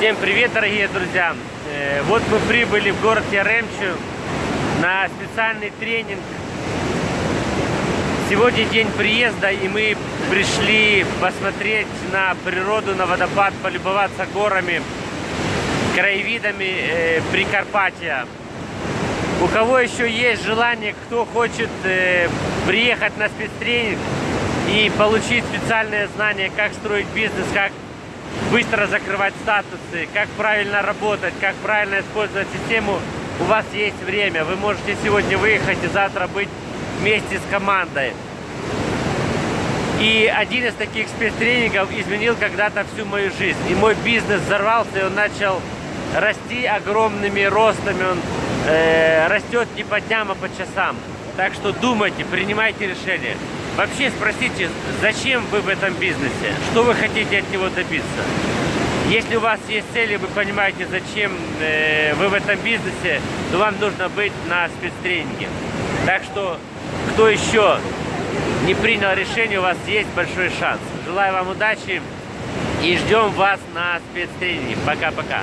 Всем привет, дорогие друзья! Э, Вот мы прибыли в город Яремчу на специальный тренинг. Сегодня день приезда, и мы пришли посмотреть на природу, на водопад, полюбоваться горами, краевидами э, Прикарпатья. У кого еще есть желание, кто хочет э, приехать на спецтренинг и получить специальные знания, как строить бизнес, как быстро закрывать статусы, как правильно работать, как правильно использовать систему, у вас есть время. Вы можете сегодня выехать и завтра быть вместе с командой. И один из таких спецтренингов изменил когда-то всю мою жизнь. И мой бизнес взорвался, и он начал расти огромными ростами. Он э, растет не по дням, а по часам. Так что думайте, принимайте решения. Вообще спросите, зачем вы в этом бизнесе? Что вы хотите от него добиться? Если у вас есть цели, вы понимаете, зачем э, вы в этом бизнесе, то вам нужно быть на спецтренинге. Так что, кто еще не принял решение, у вас есть большой шанс. Желаю вам удачи и ждем вас на спецтренинге. Пока-пока.